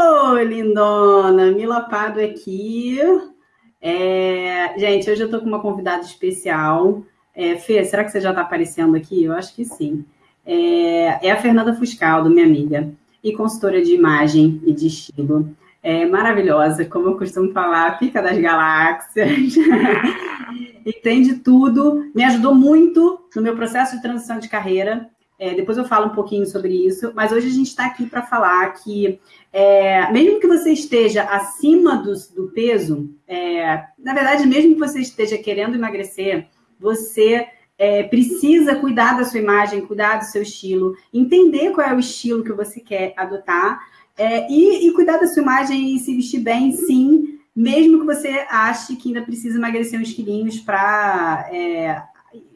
Oi, lindona! Mila Pado aqui. É... Gente, hoje eu tô com uma convidada especial. É, Fê, será que você já está aparecendo aqui? Eu acho que sim. É, é a Fernanda Fuscaldo, minha amiga, e consultora de imagem e de estilo. É maravilhosa, como eu costumo falar, pica das galáxias. Entende tudo. Me ajudou muito no meu processo de transição de carreira. É, depois eu falo um pouquinho sobre isso, mas hoje a gente está aqui para falar que, é, mesmo que você esteja acima do, do peso, é, na verdade, mesmo que você esteja querendo emagrecer, você é, precisa cuidar da sua imagem, cuidar do seu estilo, entender qual é o estilo que você quer adotar é, e, e cuidar da sua imagem e se vestir bem, sim, mesmo que você ache que ainda precisa emagrecer uns quilinhos para é,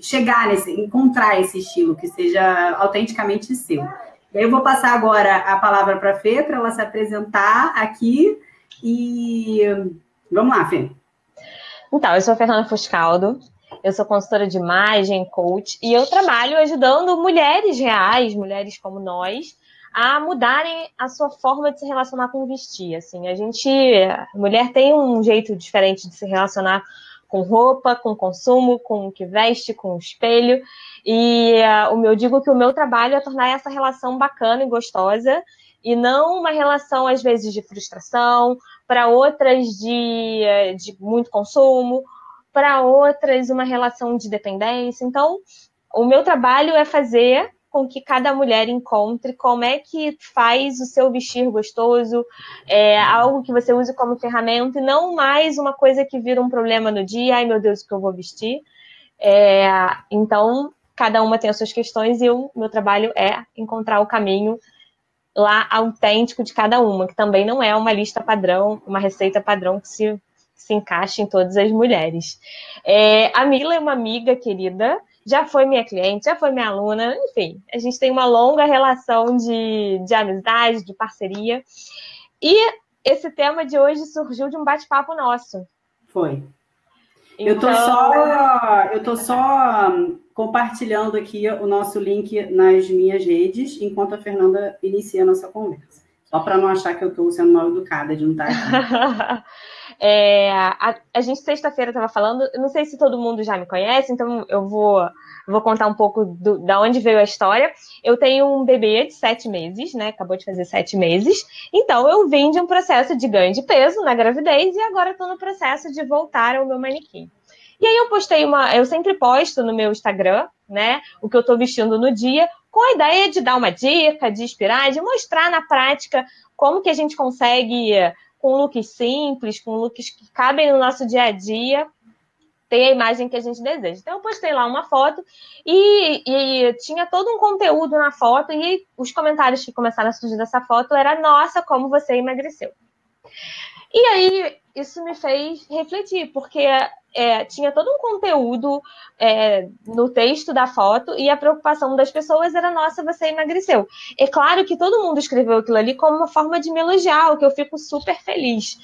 chegar nesse, encontrar esse estilo que seja autenticamente seu. Eu vou passar agora a palavra para a Fê, para ela se apresentar aqui. E vamos lá, Fê. Então, eu sou a Fernanda Fuscaldo, eu sou consultora de imagem, coach, e eu trabalho ajudando mulheres reais, mulheres como nós, a mudarem a sua forma de se relacionar com vestir. Assim, a gente, a mulher tem um jeito diferente de se relacionar com roupa, com consumo, com o que veste, com o espelho. E uh, eu digo que o meu trabalho é tornar essa relação bacana e gostosa e não uma relação, às vezes, de frustração, para outras de, eh, de muito consumo, para outras uma relação de dependência. Então, o meu trabalho é fazer com que cada mulher encontre como é que faz o seu vestir gostoso, é, algo que você use como ferramenta e não mais uma coisa que vira um problema no dia, ai meu Deus, o que eu vou vestir. É, então, cada uma tem as suas questões e o meu trabalho é encontrar o caminho lá autêntico de cada uma, que também não é uma lista padrão, uma receita padrão que se, se encaixe em todas as mulheres. É, a Mila é uma amiga querida, já foi minha cliente, já foi minha aluna, enfim, a gente tem uma longa relação de, de amizade, de parceria. E esse tema de hoje surgiu de um bate-papo nosso. Foi. Então... Eu tô só, eu tô só hum, compartilhando aqui o nosso link nas minhas redes, enquanto a Fernanda inicia a nossa conversa. Só para não achar que eu estou sendo mal educada de não estar aqui. É, a, a, gente sexta-feira estava falando, não sei se todo mundo já me conhece, então eu vou, vou contar um pouco do, da onde veio a história. Eu tenho um bebê de sete meses, né? Acabou de fazer sete meses. Então eu vim de um processo de ganho de peso na gravidez e agora estou no processo de voltar ao meu manequim. E aí eu postei uma, eu sempre posto no meu Instagram, né, o que eu estou vestindo no dia, com a ideia de dar uma dica, de inspirar, de mostrar na prática como que a gente consegue com looks simples, com looks que cabem no nosso dia a dia, ter a imagem que a gente deseja. Então, eu postei lá uma foto e, e, tinha todo um conteúdo na foto, e os comentários que começaram a surgir dessa foto era: Nossa, como você emagreceu. E aí, isso me fez refletir, porque é, tinha todo um conteúdo é, no texto da foto e a preocupação das pessoas era: nossa, você emagreceu. É claro que todo mundo escreveu aquilo ali como uma forma de me elogiar, o que eu fico super feliz.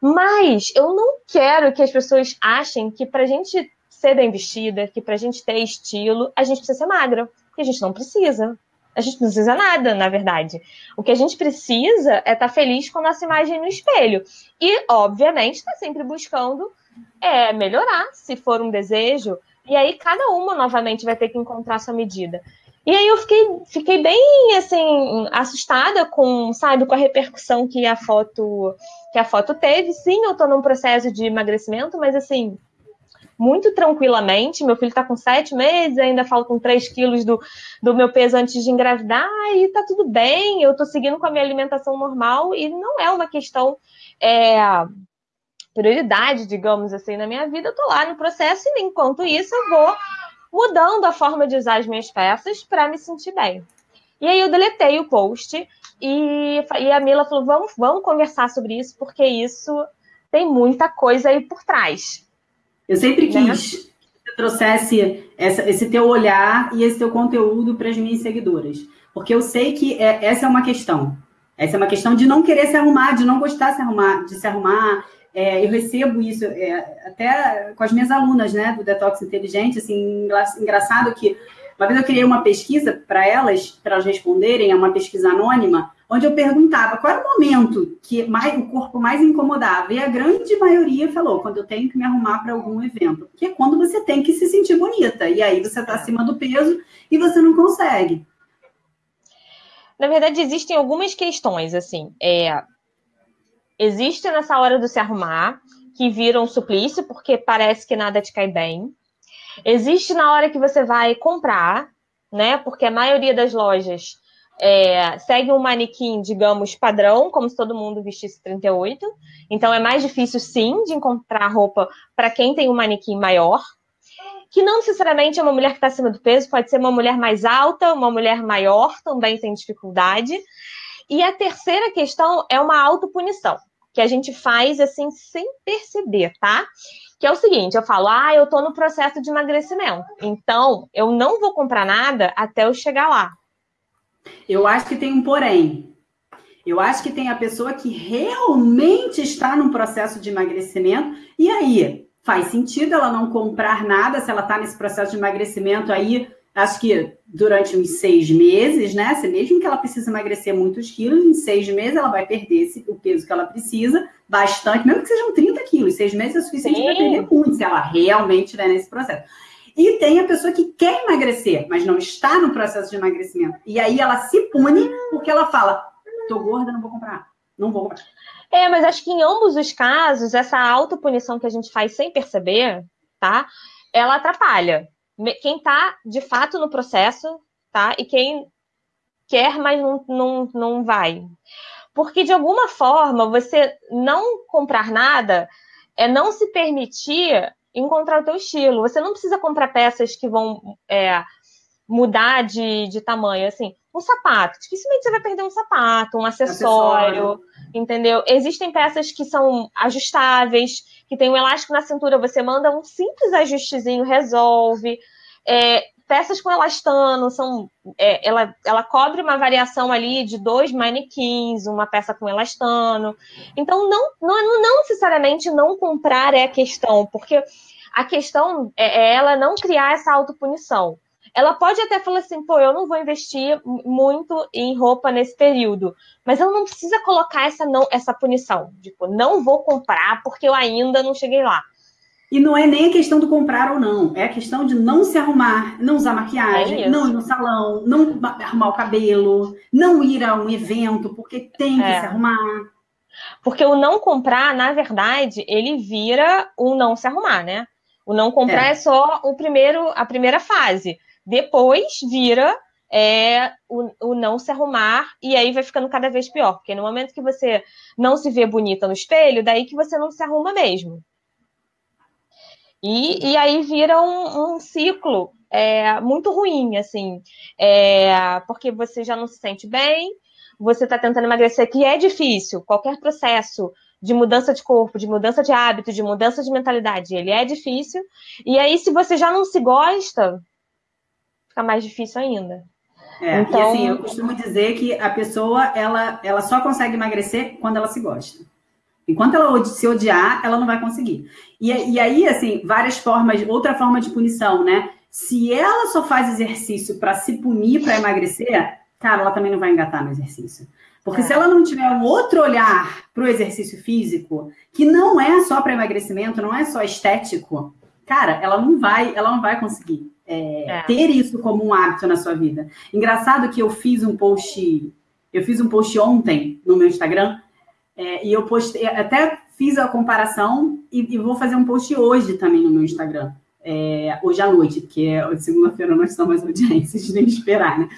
Mas eu não quero que as pessoas achem que para a gente ser bem vestida, que para a gente ter estilo, a gente precisa ser magra, porque a gente não precisa. A gente não precisa nada, na verdade. O que a gente precisa é estar tá feliz com a nossa imagem no espelho. E, obviamente, está sempre buscando é, melhorar, se for um desejo. E aí, cada uma, novamente, vai ter que encontrar sua medida. E aí eu fiquei, fiquei bem assim assustada com, sabe, com a repercussão que a foto que a foto teve. Sim, eu estou num processo de emagrecimento, mas assim, muito tranquilamente. Meu filho está com sete meses, ainda faltam três quilos do, do meu peso antes de engravidar, e tá tudo bem, eu estou seguindo com a minha alimentação normal, e não é uma questão. É, prioridade, digamos assim, na minha vida, eu tô lá no processo, e enquanto isso eu vou mudando a forma de usar as minhas peças para me sentir bem. E aí eu deletei o post e, e a Mila falou: vamos, vamos conversar sobre isso, porque isso tem muita coisa aí por trás. Eu sempre né? quis que você trouxesse essa, esse teu olhar e esse teu conteúdo para as minhas seguidoras. Porque eu sei que é, essa é uma questão. Essa é uma questão de não querer se arrumar, de não gostar de se arrumar, de se arrumar. É, eu recebo isso é, até com as minhas alunas, né, do Detox Inteligente, assim, engraçado que uma vez eu criei uma pesquisa para elas, para elas responderem, é uma pesquisa anônima, onde eu perguntava qual era o momento que mais, o corpo mais incomodava. E a grande maioria falou, quando eu tenho que me arrumar para algum evento. Que é quando você tem que se sentir bonita. E aí você está acima do peso e você não consegue. Na verdade, existem algumas questões, assim. É, existe nessa hora do se arrumar, que vira um suplício, porque parece que nada te cai bem. Existe na hora que você vai comprar, né? Porque a maioria das lojas é, segue um manequim, digamos, padrão, como se todo mundo vestisse 38. Então é mais difícil, sim, de encontrar roupa para quem tem um manequim maior. Que não necessariamente é uma mulher que está acima do peso, pode ser uma mulher mais alta, uma mulher maior, também tem dificuldade. E a terceira questão é uma autopunição, que a gente faz assim sem perceber, tá? que é o seguinte: eu falo, ah, eu tô no processo de emagrecimento, então eu não vou comprar nada até eu chegar lá. Eu acho que tem um porém. Eu acho que tem a pessoa que realmente está num processo de emagrecimento, e aí faz sentido ela não comprar nada se ela está nesse processo de emagrecimento aí acho que durante uns seis meses, né? Se mesmo que ela precise emagrecer muitos quilos, em seis meses ela vai perder esse, o peso que ela precisa, bastante, mesmo que sejam 30 quilos, seis meses é suficiente para perder muito, se ela realmente estiver nesse processo. E tem a pessoa que quer emagrecer, mas não está no processo de emagrecimento. E aí ela se pune porque ela fala: tô gorda, não vou comprar. Não vou comprar. É, mas acho que em ambos os casos, essa autopunição que a gente faz sem perceber, tá? Ela atrapalha quem está de fato no processo, tá? E quem quer, mas não, não, não vai. Porque de alguma forma você não comprar nada é não se permitir encontrar o teu estilo. Você não precisa comprar peças que vão é, mudar de, de tamanho. Assim, um sapato, dificilmente você vai perder um sapato, um acessório, acessório. entendeu? Existem peças que são ajustáveis, que tem um elástico na cintura, você manda um simples ajustezinho, resolve. É, peças com elastano, são, é, ela, ela cobre uma variação ali de dois manequins, uma peça com elastano. Então, não, não, não necessariamente não comprar é a questão, porque a questão é, é ela não criar essa autopunição ela pode até falar assim, pô, eu não vou investir muito em roupa nesse período, mas ela não precisa colocar essa não essa punição, tipo, não vou comprar porque eu ainda não cheguei lá. E não é nem a questão do comprar ou não, é a questão de não se arrumar, não usar maquiagem, é não ir no salão, não arrumar o cabelo, não ir a um evento porque tem que é. se arrumar. Porque o não comprar, na verdade, ele vira o não se arrumar, né? O não comprar é, é só o primeiro, a primeira fase. Depois vira é, o, o, não se arrumar, e aí vai ficando cada vez pior, porque no momento que você não se vê bonita no espelho, daí que você não se arruma mesmo. E, e aí vira um, um ciclo é, muito ruim, assim, é, porque você já não se sente bem, você está tentando emagrecer, que é difícil, qualquer processo de mudança de corpo, de mudança de hábito, de mudança de mentalidade, ele é difícil, e aí se você já não se gosta, fica mais difícil ainda. É, então... E assim, eu costumo dizer que a pessoa, ela, ela só consegue emagrecer quando ela se gosta. Enquanto ela se odiar, ela não vai conseguir. E, e aí, assim, várias formas, outra forma de punição, né? Se ela só faz exercício para se punir, para emagrecer, cara, ela também não vai engatar no exercício. Porque é. se ela não tiver um outro olhar para o exercício físico, que não é só para emagrecimento, não é só estético, cara, ela não vai, ela não vai conseguir é, é. ter isso como um hábito na sua vida. Engraçado que eu fiz um post, eu fiz um post ontem no meu Instagram, é, e eu postei, até fiz a comparação e, e, vou fazer um post hoje também no meu Instagram. É, hoje à noite, porque é, segunda-feira nós estamos audiências, nem esperar, né?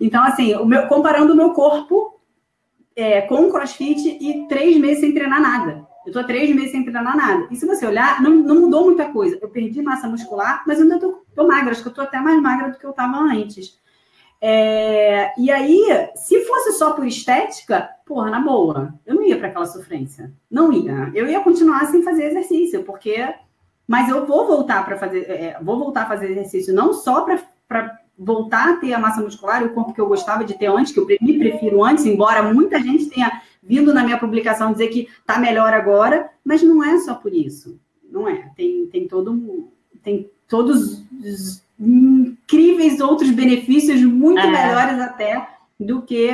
Então, assim, o meu, comparando o meu corpo é, com o crossfit e três meses sem treinar nada. Eu tô três meses sem treinar nada. E se você olhar, não, não mudou muita coisa. Eu perdi massa muscular, mas ainda tô, tô magra. Acho que eu tô até mais magra do que eu tava antes. É, e aí, se fosse só por estética, porra, na boa, eu não ia para aquela sofrência. Não ia. Eu ia continuar sem fazer exercício, porque. Mas eu vou voltar para fazer. É, vou voltar a fazer exercício não só para voltar a ter a massa muscular e o corpo que eu gostava de ter antes, que eu me prefiro antes, embora muita gente tenha vindo na minha publicação dizer que está melhor agora, mas não é só por isso. Não é. Tem, tem todo tem todos os incríveis outros benefícios, muito é. melhores até do que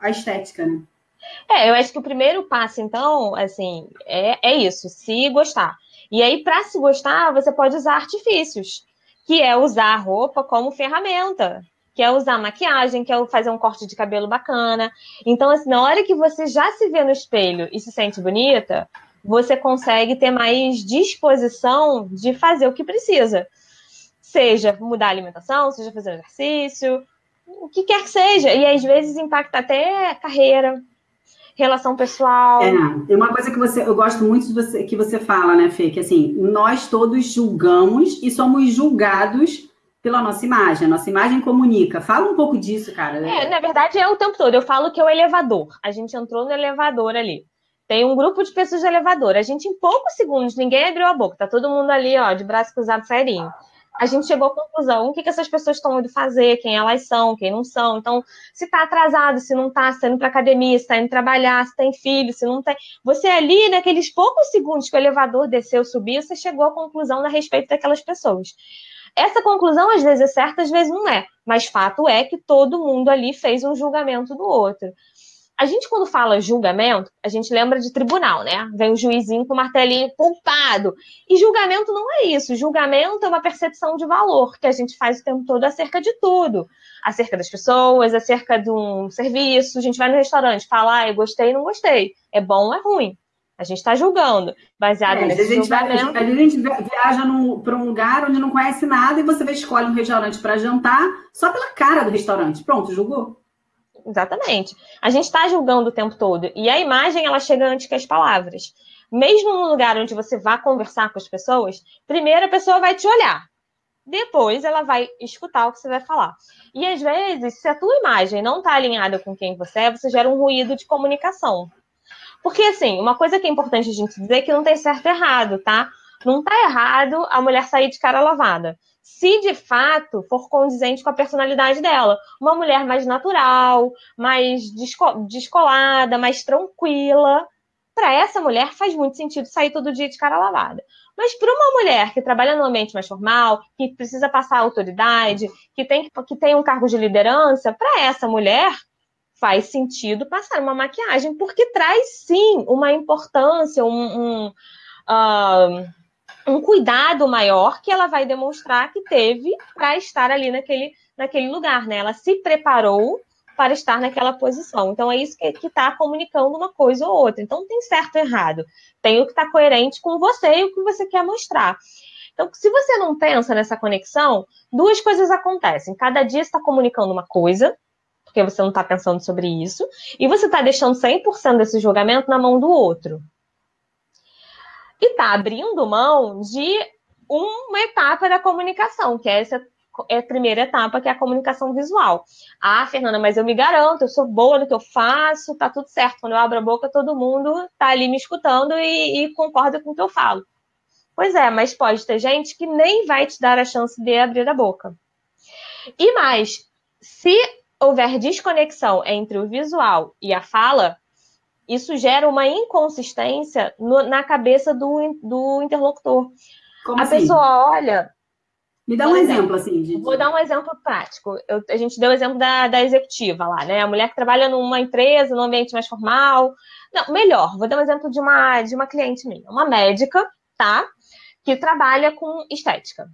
a estética, né? É, eu acho que o primeiro passo, então, assim, é, é isso, se gostar. E aí, para se gostar, você pode usar artifícios, que é usar a roupa como ferramenta, que é usar maquiagem, que é fazer um corte de cabelo bacana. Então, assim, na hora que você já se vê no espelho e se sente bonita, você consegue ter mais disposição de fazer o que precisa. Seja mudar a alimentação, seja fazer exercício, o que quer que seja. E às vezes impacta até carreira, relação pessoal. É, e uma coisa que você, eu gosto muito de você, que você fala, né, Fê, que assim, nós todos julgamos e somos julgados pela nossa imagem. A nossa imagem comunica. Fala um pouco disso, cara. É, na verdade, é o tempo todo. Eu falo que é o elevador. A gente entrou no elevador ali. Tem um grupo de pessoas de elevador. A gente, em poucos segundos, ninguém abriu a boca. Tá todo mundo ali, ó, de braço cruzado, serinho a gente chegou à conclusão, o que, que essas pessoas estão indo fazer, quem elas são, quem não são. Então, se está atrasado, se não está, se está indo para academia, se está indo trabalhar, se tem filho, se não tem. Você ali, naqueles poucos segundos que o elevador desceu, subiu, você chegou à conclusão a respeito daquelas pessoas. Essa conclusão, às vezes é certa, às vezes não é. Mas fato é que todo mundo ali fez um julgamento do outro. A gente, quando fala julgamento, a gente lembra de tribunal, né? Vem o juizinho com o martelinho culpado. E julgamento não é isso. Julgamento é uma percepção de valor que a gente faz o tempo todo acerca de tudo. Acerca das pessoas, acerca de um serviço. A gente vai no restaurante, fala, ah, eu gostei, não gostei. É bom ou é ruim. A gente está julgando, baseado é, nesse a gente julgamento. Vai, a gente viaja para um lugar onde não conhece nada e você escolhe um restaurante para jantar só pela cara do restaurante. Pronto, julgou. Exatamente. A gente está julgando o tempo todo. E a imagem, ela chega antes que as palavras. Mesmo no lugar onde você vai conversar com as pessoas, primeiro a pessoa vai te olhar. Depois ela vai escutar o que você vai falar. E às vezes, se a tua imagem não está alinhada com quem você é, você gera um ruído de comunicação. Porque, assim, uma coisa que é importante a gente dizer é que não tem certo e errado, tá? Não tá errado a mulher sair de cara lavada se de fato for condizente com a personalidade dela. Uma mulher mais natural, mais descolada, mais tranquila. Para essa mulher faz muito sentido sair todo dia de cara lavada. Mas para uma mulher que trabalha no ambiente mais formal, que precisa passar autoridade, que tem, que tem um cargo de liderança, para essa mulher faz sentido passar uma maquiagem, porque traz sim uma importância, um, um uh, um cuidado maior que ela vai demonstrar que teve para estar ali naquele, naquele lugar, né? Ela se preparou para estar naquela posição. Então é isso que está comunicando uma coisa ou outra. Então tem certo ou errado. Tem o que está coerente com você e o que você quer mostrar. Então, se você não pensa nessa conexão, duas coisas acontecem. Cada dia está comunicando uma coisa, porque você não está pensando sobre isso, e você está deixando 100% desse julgamento na mão do outro e está abrindo mão de uma etapa da comunicação, que é essa é a primeira etapa, que é a comunicação visual. Ah, Fernanda, mas eu me garanto, eu sou boa no que eu faço, tá tudo certo. Quando eu abro a boca, todo mundo tá ali me escutando e, e concorda com o que eu falo. Pois é, mas pode ter gente que nem vai te dar a chance de abrir a boca. E mais, se houver desconexão entre o visual e a fala, isso gera uma inconsistência no, na cabeça do, do interlocutor. Como a assim? pessoa olha. Me dá um exemplo, assim. De... Vou dar um exemplo prático. Eu, a gente deu o exemplo da, da executiva lá, né? A mulher que trabalha numa empresa, num ambiente mais formal. Não, melhor, vou dar um exemplo de uma, de uma cliente minha, uma médica, tá? Que trabalha com estética.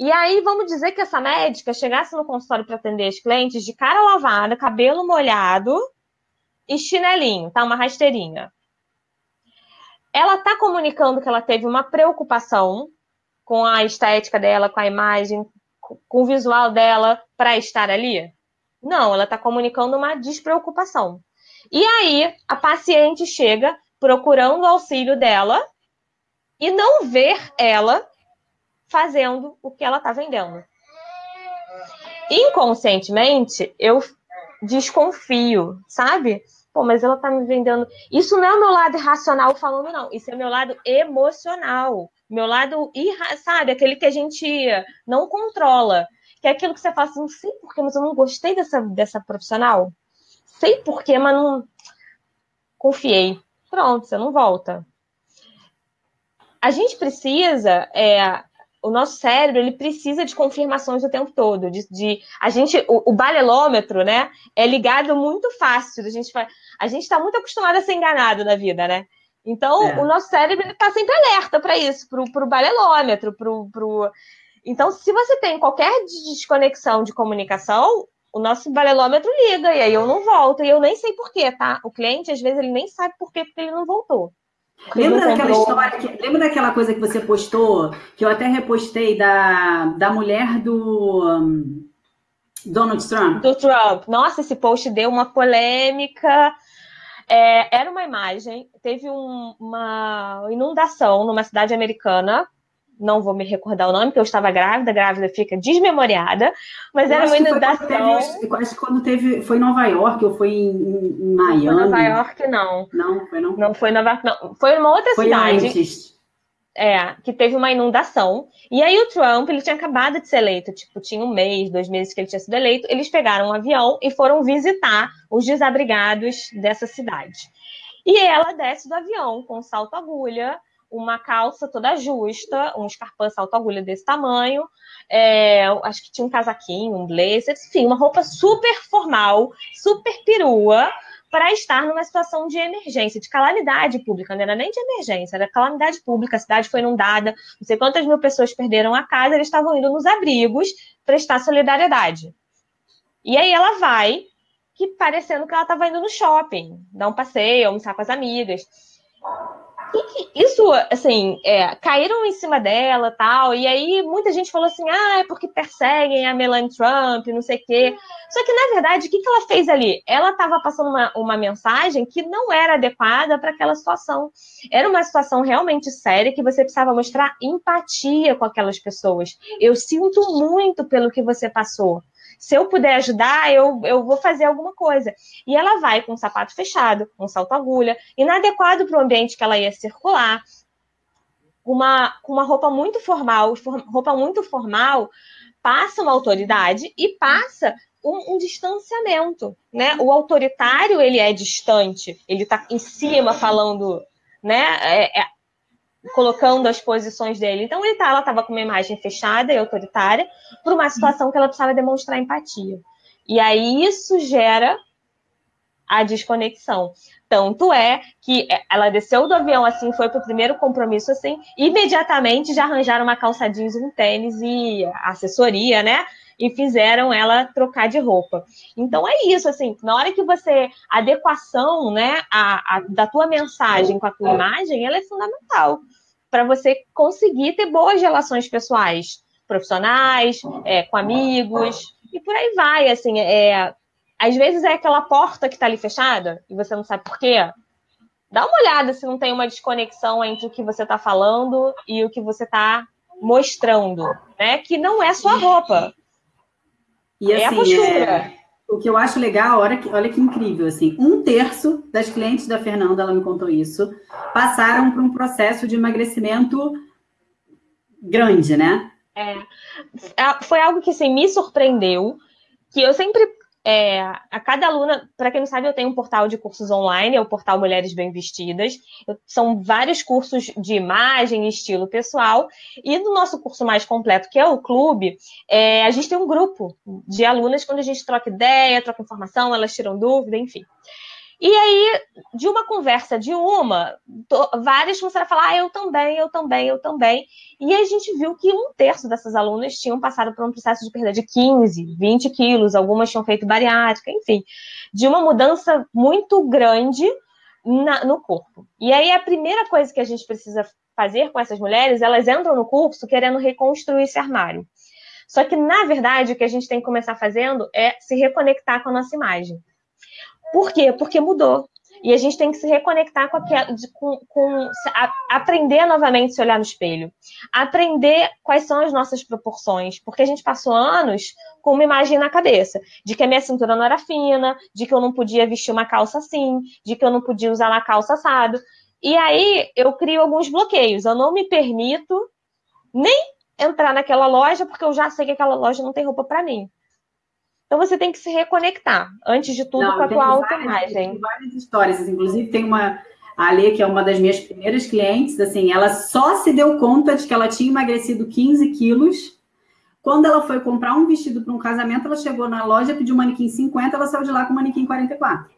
E aí, vamos dizer que essa médica chegasse no consultório para atender os clientes de cara lavada, cabelo molhado, e chinelinho, tá? Uma rasteirinha. Ela tá comunicando que ela teve uma preocupação com a estética dela, com a imagem, com o visual dela para estar ali? Não, ela está comunicando uma despreocupação. E aí, a paciente chega procurando o auxílio dela e não ver ela fazendo o que ela está vendendo. Inconscientemente, eu desconfio, sabe? Pô, mas ela tá me vendendo. Isso não é o meu lado irracional falando, não. Isso é meu lado emocional. Meu lado, irra... sabe? Aquele que a gente não controla. Que é aquilo que você fala assim, não sei porquê, mas eu não gostei dessa, dessa profissional. Sei porquê, mas não. Confiei. Pronto, você não volta. A gente precisa é, o nosso cérebro ele precisa de confirmações o tempo todo. De, de a gente, o, o, balelômetro, né, é ligado muito fácil. A gente a gente está muito acostumado a ser enganado na vida, né? Então é. o nosso cérebro está sempre alerta para isso, para o balelômetro, pro, pro... Então, se você tem qualquer desconexão de comunicação, o nosso balelômetro liga e aí eu não volto e eu nem sei porquê, tá? O cliente às vezes ele nem sabe por quê porque ele não voltou. Lembra daquela história, que, lembra daquela coisa que você postou, que eu até repostei da, da mulher do um, Donald Trump? Do Trump. Nossa, esse post deu uma polêmica. É, era uma imagem, teve um, uma inundação numa cidade americana não vou me recordar o nome, porque eu estava grávida, grávida fica desmemoriada, mas eu era uma inundação. Teve, acho que quando teve. Foi em Nova York ou foi em, em Miami? Foi Nova York, não. Não, foi não? Não foi Nova York, não. Foi uma outra foi cidade. Antes. É, que teve uma inundação. E aí o Trump, ele tinha acabado de ser eleito, tipo, tinha um mês, dois meses que ele tinha sido eleito. Eles pegaram um avião e foram visitar os desabrigados dessa cidade. E ela desce do avião com salto agulha, uma calça toda justa, um escarpão salto agulha desse tamanho, é, acho que tinha um casaquinho, um blazer, enfim, uma roupa super formal, super perua, para estar numa situação de emergência, de calamidade pública, não era nem de emergência, era calamidade pública, a cidade foi inundada, não sei quantas mil pessoas perderam a casa, eles estavam indo nos abrigos prestar solidariedade. E aí ela vai, que parecendo que ela estava indo no shopping, dar um passeio, almoçar com as amigas isso, assim, é, caíram em cima dela tal, e aí muita gente falou assim, ah, é porque perseguem a Melanie Trump, não sei o quê. Só que, na verdade, o que, que ela fez ali? Ela estava passando uma, uma mensagem que não era adequada para aquela situação. Era uma situação realmente séria que você precisava mostrar empatia com aquelas pessoas. Eu sinto muito pelo que você passou se eu puder ajudar, eu, eu vou fazer alguma coisa. E ela vai com o sapato fechado, com salto agulha, inadequado para o ambiente que ela ia circular, uma, com uma roupa muito formal, roupa muito formal, passa uma autoridade e passa um, um, distanciamento, né? O autoritário ele é distante, ele está em cima falando, né? É, é, colocando as posições dele. Então ele tá, ela estava com uma imagem fechada e autoritária para uma situação que ela precisava demonstrar empatia. E aí isso gera a desconexão. Tanto é que ela desceu do avião assim, foi para o primeiro compromisso assim, imediatamente já arranjaram uma calça jeans, um tênis e assessoria, né? E fizeram ela trocar de roupa. Então é isso, assim, na hora que você. A adequação, né, a, a da tua mensagem com a tua imagem, ela é fundamental para você conseguir ter boas relações pessoais, profissionais, é, com amigos, e por aí vai, assim, é, às vezes é aquela porta que está ali fechada e você não sabe por quê. Dá uma olhada se não tem uma desconexão entre o que você está falando e o que você está mostrando, né? Que não é sua roupa. E assim, é a assim, postura. É o que eu acho legal, olha que, olha que incrível, assim, um terço das clientes da Fernanda, ela me contou isso, passaram por um processo de emagrecimento grande, né? É, foi algo que assim, me surpreendeu, que eu sempre é, a cada aluna, para quem não sabe, eu tenho um portal de cursos online, é o portal Mulheres Bem Vestidas. Eu, são vários cursos de imagem estilo pessoal. E no nosso curso mais completo, que é o clube, é, a gente tem um grupo de alunas quando a gente troca ideia, troca informação, elas tiram dúvida, enfim. E aí, de uma conversa de uma, várias começaram a falar, ah, eu também, eu também, eu também. E a gente viu que um terço dessas alunas tinham passado por um processo de perda de 15, 20 quilos, algumas tinham feito bariátrica, enfim, de uma mudança muito grande na, no corpo. E aí, a primeira coisa que a gente precisa fazer com essas mulheres, elas entram no curso querendo reconstruir esse armário. Só que, na verdade, o que a gente tem que começar fazendo é se reconectar com a nossa imagem. Por quê? Porque mudou. E a gente tem que se reconectar com, aquela, com, com a, aprender novamente a se olhar no espelho. Aprender quais são as nossas proporções. Porque a gente passou anos com uma imagem na cabeça de que a minha cintura não era fina, de que eu não podia vestir uma calça assim, de que eu não podia usar uma calça assado. E aí eu crio alguns bloqueios. Eu não me permito nem entrar naquela loja porque eu já sei que aquela loja não tem roupa para mim. Então você tem que se reconectar, antes de tudo, Não, com a tua autoimagem. Tem várias histórias, inclusive tem uma. A que é uma das minhas primeiras clientes, assim, ela só se deu conta de que ela tinha emagrecido 15 quilos. Quando ela foi comprar um vestido para um casamento, ela chegou na loja, pediu um manequim 50, ela saiu de lá com um manequim 44.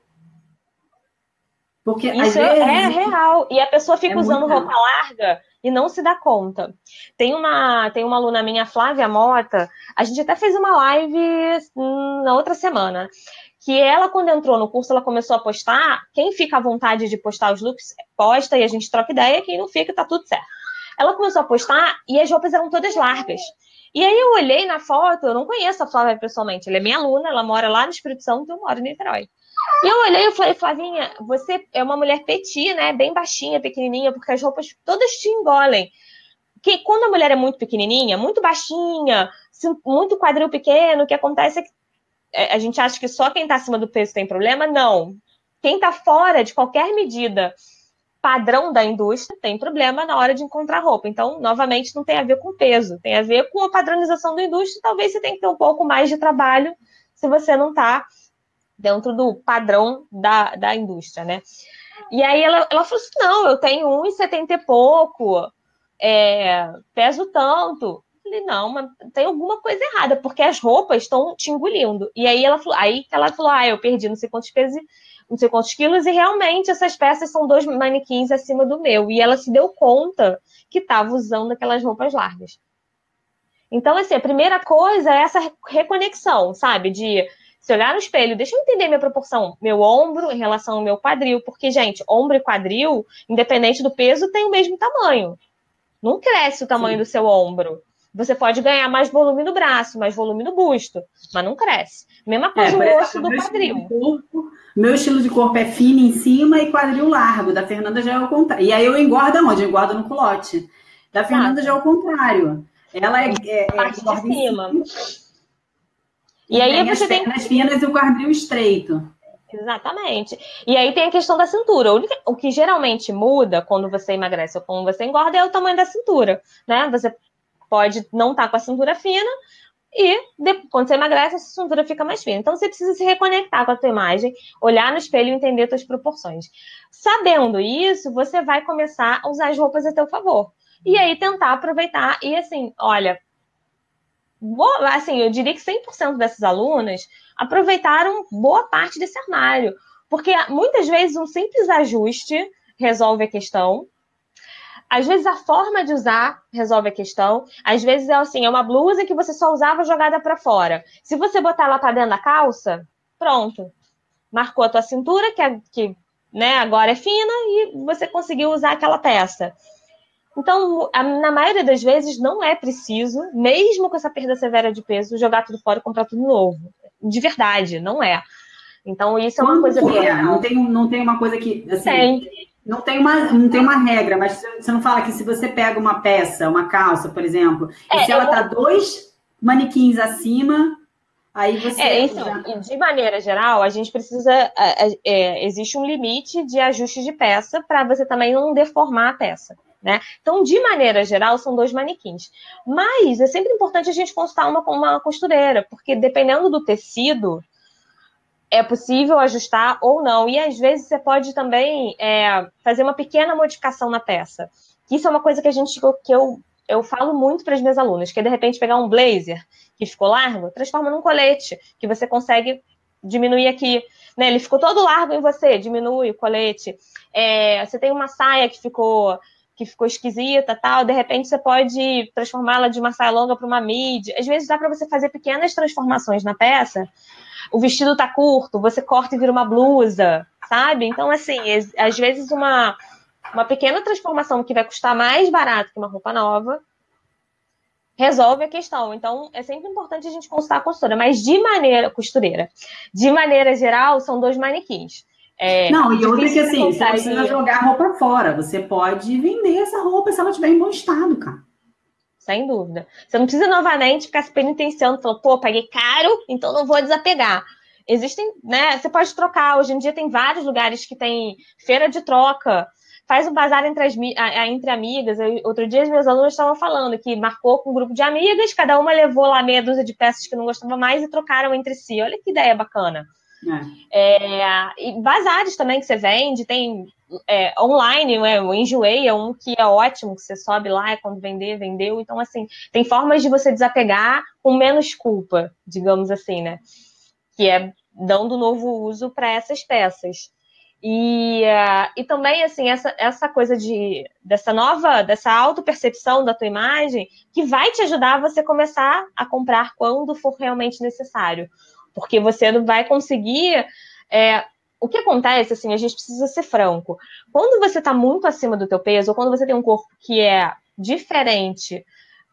Porque Isso vezes, é real. E a pessoa fica é usando roupa larga e não se dá conta. Tem uma, tem uma aluna minha, Flávia Mota, a gente até fez uma live hum, na outra semana, que ela, quando entrou no curso, ela começou a postar, quem fica à vontade de postar os looks, posta e a gente troca ideia, quem não fica, tá tudo certo. Ela começou a postar e as roupas eram todas largas. E aí eu olhei na foto, eu não conheço a Flávia pessoalmente, ela é minha aluna, ela mora lá no Espírito Santo, eu moro em Niterói. Eu olhei e falei, Flavinha, você é uma mulher petit, né? Bem baixinha, pequenininha, porque as roupas todas te engolem. Que quando a mulher é muito pequenininha, muito baixinha, muito quadril pequeno, o que acontece é que é, a gente acha que só quem está acima do peso tem problema. Não. Quem está fora de qualquer medida padrão da indústria tem problema na hora de encontrar roupa. Então, novamente, não tem a ver com peso, tem a ver com a padronização da indústria. Talvez você tenha que ter um pouco mais de trabalho se você não está dentro do padrão da, da indústria, né? E aí ela, ela falou assim: não, eu tenho 1,70 e pouco, é, peso tanto. Eu falei, não, mas tem alguma coisa errada, porque as roupas estão te engolindo. E aí ela falou, aí ela falou, ah, eu perdi não sei quantos pesos, não sei quantos quilos, e realmente essas peças são dois manequins acima do meu. E ela se deu conta que estava usando aquelas roupas largas. Então, assim, a primeira coisa é essa reconexão, sabe? De se olhar no espelho, deixa eu entender minha proporção, meu ombro em relação ao meu quadril, porque, gente, ombro e quadril, independente do peso, tem o mesmo tamanho. Não cresce o tamanho Sim. do seu ombro. Você pode ganhar mais volume no braço, mais volume no busto, mas não cresce. Mesma coisa é, o osso do quadril. Corpo, meu estilo de corpo é fino em cima e quadril largo. Da Fernanda já é o contrário. E aí eu engordo onde? Eu engordo no culote. Da Fernanda já é o contrário. Ela é, é, é parte de cima. Em cima e, e aí tem você tem as finas e o quadril estreito. Exatamente. E aí tem a questão da cintura. O que geralmente muda quando você emagrece ou quando você engorda é o tamanho da cintura, né? Você pode não estar tá com a cintura fina e quando você emagrece, a cintura fica mais fina. Então você precisa se reconectar com a tua imagem, olhar no espelho e entender suas proporções. Sabendo isso, você vai começar a usar as roupas a teu favor. E aí tentar aproveitar e assim, olha, boa, assim, eu diria que 100% dessas alunas aproveitaram boa parte desse armário, porque muitas vezes um simples ajuste resolve a questão. Às vezes a forma de usar resolve a questão. Às vezes é assim, é uma blusa que você só usava jogada para fora. Se você botar ela para dentro da calça, pronto. Marcou a tua cintura, que, é, que né, agora é fina, e você conseguiu usar aquela peça. Então, na maioria das vezes, não é preciso, mesmo com essa perda severa de peso, jogar tudo fora e comprar tudo novo. De verdade, não é. Então, isso é uma coisa que é? Não tem, não tem uma coisa que. Assim, tem. Não tem, uma, não tem uma regra, mas você não fala que se você pega uma peça, uma calça, por exemplo, é, e se ela está vou... dois manequins acima, Aí você. É, então, de maneira geral, a gente precisa. É, é, existe um limite de ajuste de peça para você também não deformar a peça. Né? Então, de maneira geral, são dois manequins. Mas é sempre importante a gente consultar uma, uma costureira, porque dependendo do tecido, é possível ajustar ou não. E às vezes você pode também é, fazer uma pequena modificação na peça. Isso é uma coisa que a gente que eu, eu falo muito para as minhas alunas, que é de repente pegar um blazer que ficou largo, transforma num colete, que você consegue diminuir aqui. Né? Ele ficou todo largo em você, diminui o colete. É, você tem uma saia que ficou que ficou esquisita, tal, de repente você pode transformá-la de uma saia longa para uma mid. Às vezes dá para você fazer pequenas transformações na peça. O vestido tá curto, você corta e vira uma blusa, sabe? Então, assim, às vezes uma, uma pequena transformação que vai custar mais barato que uma roupa nova resolve a questão. Então, é sempre importante a gente consultar a costura, mas de maneira costureira. De maneira geral, são dois manequins. É, não, e outra que assim, você não precisa jogar a roupa fora. Você pode vender essa roupa se ela estiver em bom estado, cara. Sem dúvida. Você não precisa novamente ficar se penitenciando, falando, pô, paguei caro, então não vou desapegar. Existem, né? Você pode trocar. Hoje em dia tem vários lugares que tem feira de troca. Faz um bazar entre, as, entre amigas. Eu, outro dia, os meus alunos estavam falando que marcou com um grupo de amigas, cada uma levou lá meia dúzia de peças que não gostava mais e trocaram entre si. Olha que ideia bacana É. É, e bazares também que você vende, tem é, online, né, o Enjoei é um que é ótimo, que você sobe lá, é quando vender, vendeu. Então, assim, tem formas de você desapegar com menos culpa, digamos assim, né? Que é dando novo uso para essas peças. E, uh, e também, assim, essa, essa coisa de dessa nova, dessa auto-percepção da tua imagem, que vai te ajudar a você começar a comprar quando for realmente necessário. Porque você não vai conseguir. É, o que acontece, assim, a gente precisa ser franco. Quando você está muito acima do teu peso, ou quando você tem um corpo que é diferente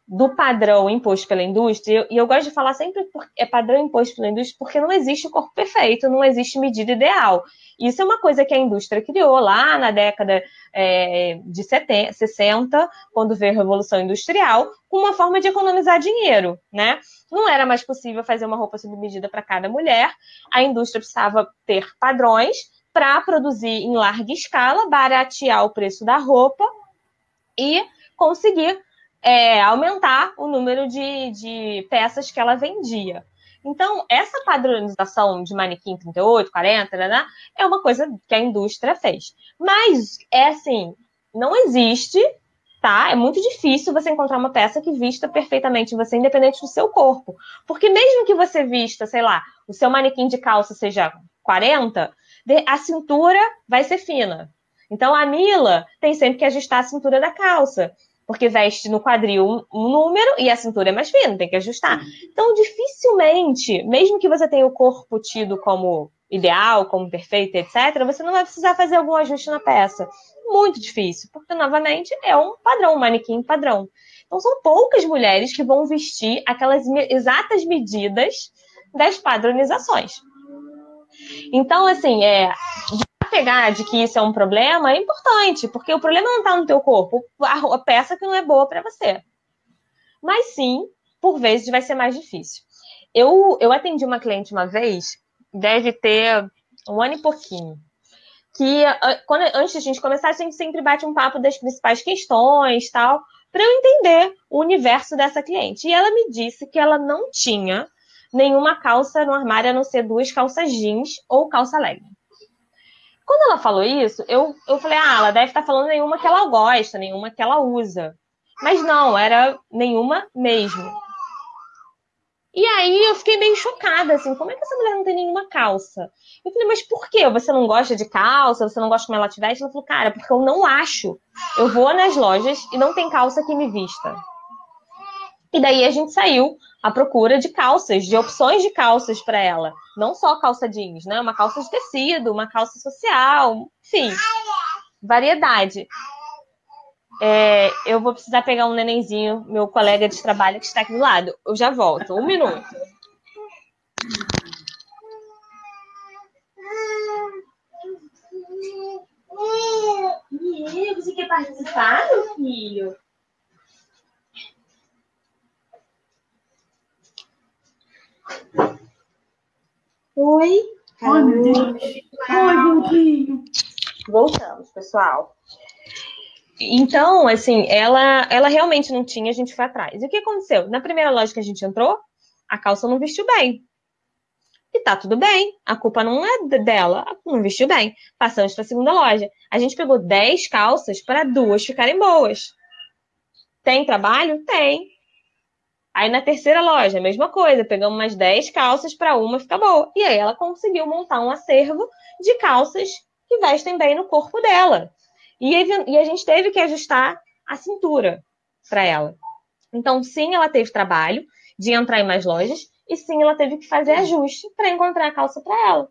do padrão imposto pela indústria, e eu gosto de falar sempre é padrão imposto pela indústria, porque não existe corpo perfeito, não existe medida ideal. Isso é uma coisa que a indústria criou lá na década é, de 70, 60, quando veio a Revolução Industrial, com uma forma de economizar dinheiro, né? Não era mais possível fazer uma roupa sob medida para cada mulher, a indústria precisava ter padrões para produzir em larga escala, baratear o preço da roupa e conseguir é, aumentar o número de, de peças que ela vendia. Então, essa padronização de manequim 38, 40, né, é uma coisa que a indústria fez. Mas, é assim, não existe, tá? É muito difícil você encontrar uma peça que vista perfeitamente você, independente do seu corpo. Porque mesmo que você vista, sei lá, o seu manequim de calça seja 40, a cintura vai ser fina. Então, a Mila tem sempre que ajustar a cintura da calça porque veste no quadril um número e a cintura é mais fina, tem que ajustar. Então, dificilmente, mesmo que você tenha o corpo tido como ideal, como perfeito, etc., você não vai precisar fazer algum ajuste na peça. Muito difícil, porque, novamente, é um padrão, um manequim padrão. Então, são poucas mulheres que vão vestir aquelas exatas medidas das padronizações. Então, assim, é, pegar de que isso é um problema é importante, porque o problema não está no teu corpo, a, peça que não é boa para você. Mas sim, por vezes vai ser mais difícil. Eu, eu atendi uma cliente uma vez, deve ter um ano e pouquinho, que quando, antes de a gente começar, a gente sempre bate um papo das principais questões tal, para eu entender o universo dessa cliente. E ela me disse que ela não tinha nenhuma calça no armário a não ser duas calças jeans ou calça legging. Quando ela falou isso, eu, eu falei, ah, ela deve estar falando nenhuma que ela gosta, nenhuma que ela usa. Mas não, era nenhuma mesmo. E aí eu fiquei meio chocada, assim, como é que essa mulher não tem nenhuma calça? Eu falei, mas por quê? Você não gosta de calça? Você não gosta como ela te veste? Ela falou, cara, porque eu não acho. Eu vou nas lojas e não tem calça que me vista. E daí a gente saiu à procura de calças, de opções de calças para ela. Não só calça jeans, né? Uma calça de tecido, uma calça social, enfim, variedade. É, eu vou precisar pegar um nenenzinho, meu colega de trabalho que está aqui do lado. Eu já volto. Um minuto. Você quer participar, meu filho? Oi. Oi, meu Deus. Oi. Voltamos, pessoal. Então, assim, ela, ela realmente não tinha, a gente foi atrás. E o que aconteceu? Na primeira loja que a gente entrou, a calça não vestiu bem. E tá tudo bem, a culpa não é dela, não vestiu bem. Passamos para a segunda loja. A gente pegou 10 calças para duas ficarem boas. Tem trabalho? Tem. Aí na terceira loja, mesma coisa, pegamos umas 10 calças para uma ficar boa. E aí ela conseguiu montar um acervo de calças que vestem bem no corpo dela. E, e a gente teve que ajustar a cintura para ela. Então, sim, ela teve trabalho de entrar em mais lojas, e sim, ela teve que fazer ajuste para encontrar a calça para ela.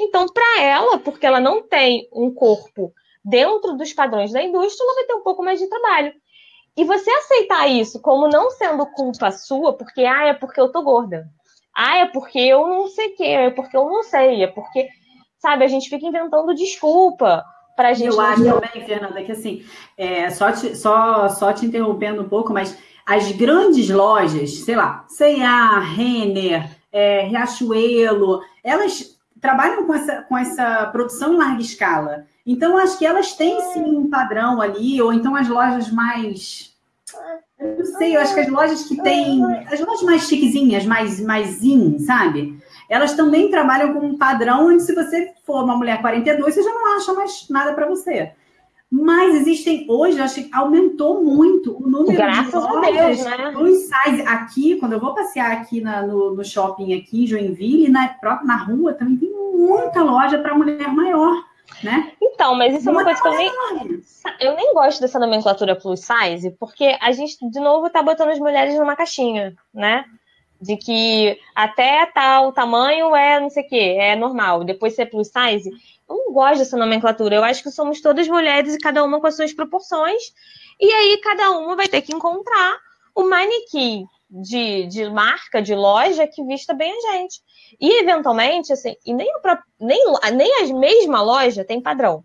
Então, para ela, porque ela não tem um corpo dentro dos padrões da indústria, ela vai ter um pouco mais de trabalho. E você aceitar isso como não sendo culpa sua, porque, ah, é porque eu tô gorda. Ah, é porque eu não sei o quê, é porque eu não sei, é porque, sabe, a gente fica inventando desculpa pra gente. Eu acho também, Fernanda, que assim, é, só, te, só, só te interrompendo um pouco, mas as grandes lojas, sei lá, C&A, Renner, é, Riachuelo, elas trabalham com essa, com essa produção em larga escala. Então, acho que elas têm sim um padrão ali, ou então as lojas mais Eu sei, eu acho que as lojas que tem. As lojas mais chiquezinhas, mais, mais in, sabe? Elas também trabalham com um padrão onde, se você for uma mulher 42, você já não acha mais nada para você. Mas existem, hoje, acho que aumentou muito o número Graças de lojas Deus, né? plus size. Aqui, quando eu vou passear aqui na, no, no, shopping aqui em Joinville, na, própria, na rua, também tem muita loja para mulher maior. Né? Então, mas isso é uma coisa que eu nem, eu nem gosto dessa nomenclatura plus size, porque a gente, de novo, tá botando as mulheres numa caixinha, né? De que até tal tamanho é não sei o que, é normal. Depois ser plus size. Eu não gosto dessa nomenclatura. Eu acho que somos todas mulheres e cada uma com as suas proporções. E aí cada uma vai ter que encontrar o manequim de, de marca, de loja que vista bem a gente. E, eventualmente, assim, e nem, nem, nem a mesma loja tem padrão.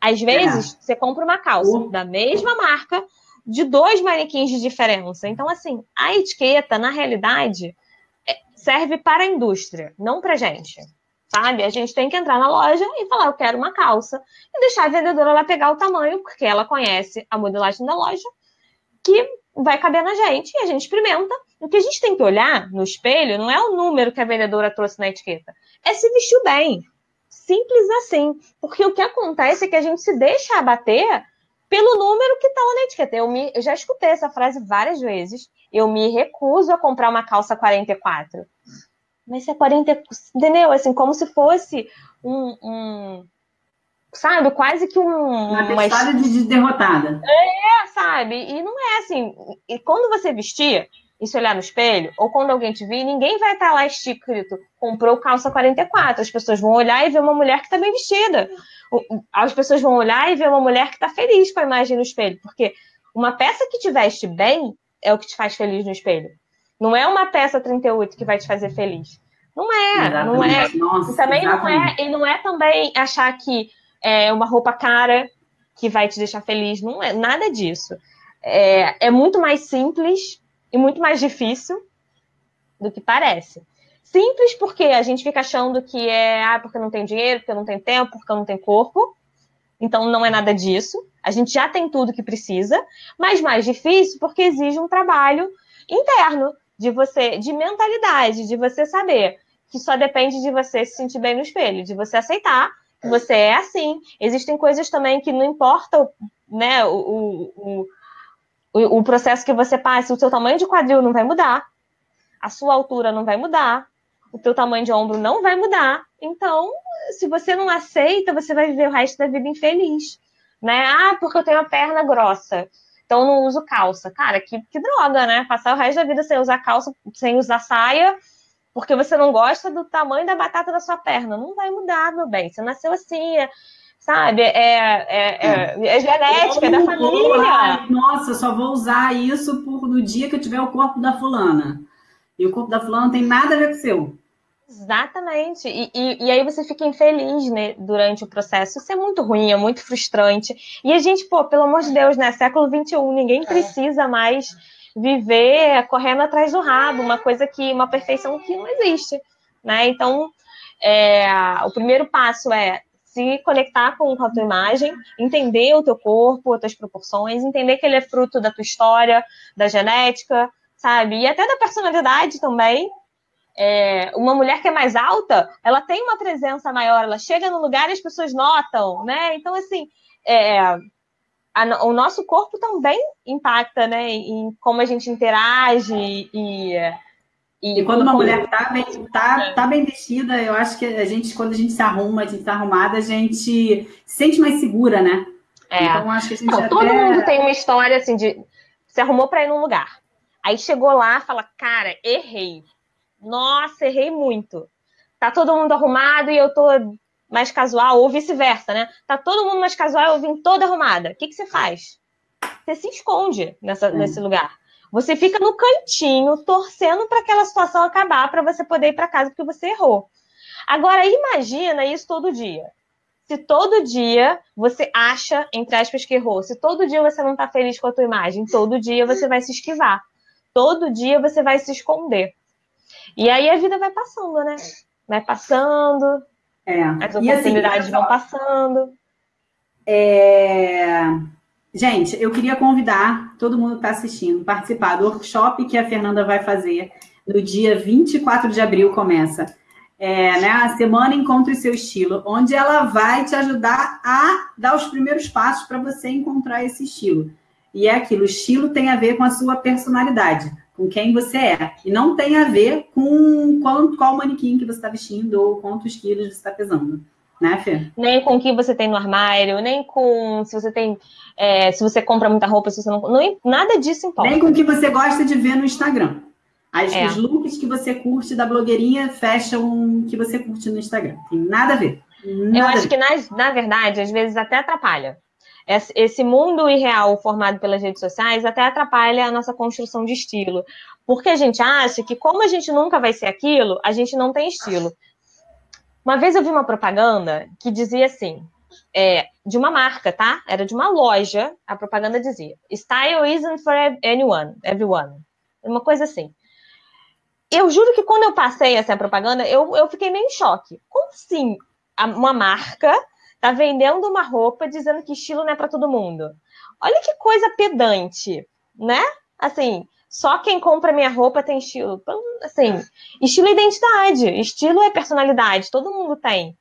Às vezes, é. você compra uma calça uh. da mesma marca, de dois manequins de diferença. Então, assim, a etiqueta, na realidade, é, serve para a indústria, não para gente. Sabe? A gente tem que entrar na loja e falar, eu quero uma calça, e deixar a vendedora lá pegar o tamanho, porque ela conhece a modelagem da loja, que vai caber na gente, e a gente experimenta, o que a gente tem que olhar no espelho não é o número que a vendedora trouxe na etiqueta, é se vestiu bem. Simples assim. Porque o que acontece é que a gente se deixa abater pelo número que está na etiqueta. Eu, me, eu já escutei essa frase várias vezes. Eu me recuso a comprar uma calça 44. Mas se é 40, entendeu? Assim, como se fosse um, um sabe, quase que um. Uma, uma de derrotada. É, sabe? E não é assim. E quando você vestir, e se olhar no espelho, ou quando alguém te vir, ninguém vai estar lá escrito, comprou calça 44. As pessoas vão olhar e ver uma mulher que está bem vestida. As pessoas vão olhar e ver uma mulher que está feliz com a imagem no espelho. Porque uma peça que te veste bem é o que te faz feliz no espelho. Não é uma peça 38 que vai te fazer feliz. Não é, exatamente. não é. Nossa, e também não é, e não é também achar que é uma roupa cara que vai te deixar feliz. Não é nada disso. É, é muito mais simples e muito mais difícil do que parece. Simples porque a gente fica achando que é ah, porque não tem dinheiro, porque não tem tempo, porque não tem corpo. Então não é nada disso. A gente já tem tudo que precisa, mas mais difícil porque exige um trabalho interno de você, de mentalidade, de você saber que só depende de você se sentir bem no espelho, de você aceitar que você é assim. Existem coisas também que não importa, né, o, o, o, o processo que você passa, o seu tamanho de quadril não vai mudar, a sua altura não vai mudar, o teu tamanho de ombro não vai mudar. Então, se você não aceita, você vai viver o resto da vida infeliz. Né? Ah, porque eu tenho a perna grossa. Então eu não uso calça. Cara, que, que droga, né? Passar o resto da vida sem usar calça, sem usar saia, porque você não gosta do tamanho da batata da sua perna. Não vai mudar, meu bem. Você nasceu assim. É sabe? É, é, é, é genética, é da família. nossa, só vou usar isso por, no dia que eu tiver o corpo da fulana. E o corpo da fulana não tem nada a ver com o seu. Exatamente. E, e, e, aí você fica infeliz né, durante o processo. Isso é muito ruim, é muito frustrante. E a gente, pô, pelo amor de Deus, né? Século XXI, ninguém é. precisa mais viver correndo atrás do rabo, uma coisa que, uma perfeição que não existe. Né? Então, é, o primeiro passo é se conectar com, a tua imagem, entender o teu corpo, as tuas proporções, entender que ele é fruto da tua história, da genética, sabe? E até da personalidade também. É, uma mulher que é mais alta, ela tem uma presença maior, ela chega no lugar e as pessoas notam, né? Então, assim, é, a, o nosso corpo também impacta, né? Em como a gente interage e e, e quando uma mulher tá bem, tá, tá bem vestida, eu acho que a gente, quando a gente se arruma, a gente tá arrumada, a gente se sente mais segura, né? É. Então acho que a gente Não, até... Todo mundo tem uma história assim de se arrumou para ir num lugar. Aí chegou lá, fala, cara, errei. Nossa, errei muito. Tá todo mundo arrumado e eu tô mais casual, ou vice-versa, né? Tá todo mundo mais casual e eu vim toda arrumada. O que, que você faz? Você se esconde nessa, é. nesse lugar. Você fica no cantinho torcendo para aquela situação acabar para você poder ir para casa porque você errou. Agora imagina isso todo dia. Se todo dia você acha, entre aspas, que errou, se todo dia você não está feliz com a tua imagem, todo dia você vai se esquivar. Todo dia você vai se esconder. E aí a vida vai passando, né? Vai passando, é. as assim, oportunidades assim, vão passando. É Gente, eu queria convidar todo mundo que está assistindo, participar do workshop que a Fernanda vai fazer no dia 24 de abril, começa. É, né, a semana Encontre Seu Estilo, onde ela vai te ajudar a dar os primeiros passos para você encontrar esse estilo. E é aquilo, o estilo tem a ver com a sua personalidade, com quem você é. E não tem a ver com qual, qual manequim que você está vestindo ou quantos quilos você está pesando. Né, Fê? Nem com o que você tem no armário, nem com se você tem. É, se você compra muita roupa, se você não, não. Nada disso importa. Nem com o que você gosta de ver no Instagram. As, é. Os looks que você curte da blogueirinha fecham o que você curte no Instagram. Tem nada a ver. Nada Eu acho que, na, na verdade, às vezes até atrapalha. Esse mundo irreal formado pelas redes sociais até atrapalha a nossa construção de estilo. Porque a gente acha que, como a gente nunca vai ser aquilo, a gente não tem estilo. Uma vez eu vi uma propaganda que dizia assim, é, de uma marca, tá? Era de uma loja, a propaganda dizia: Style isn't for anyone, everyone. Uma coisa assim. Eu juro que quando eu passei essa propaganda, eu, eu fiquei meio em choque. Como assim uma marca tá vendendo uma roupa dizendo que estilo não é para todo mundo? Olha que coisa pedante, né? Assim, só quem compra minha roupa tem estilo. Então, assim, estilo é identidade, estilo é personalidade, todo mundo tem.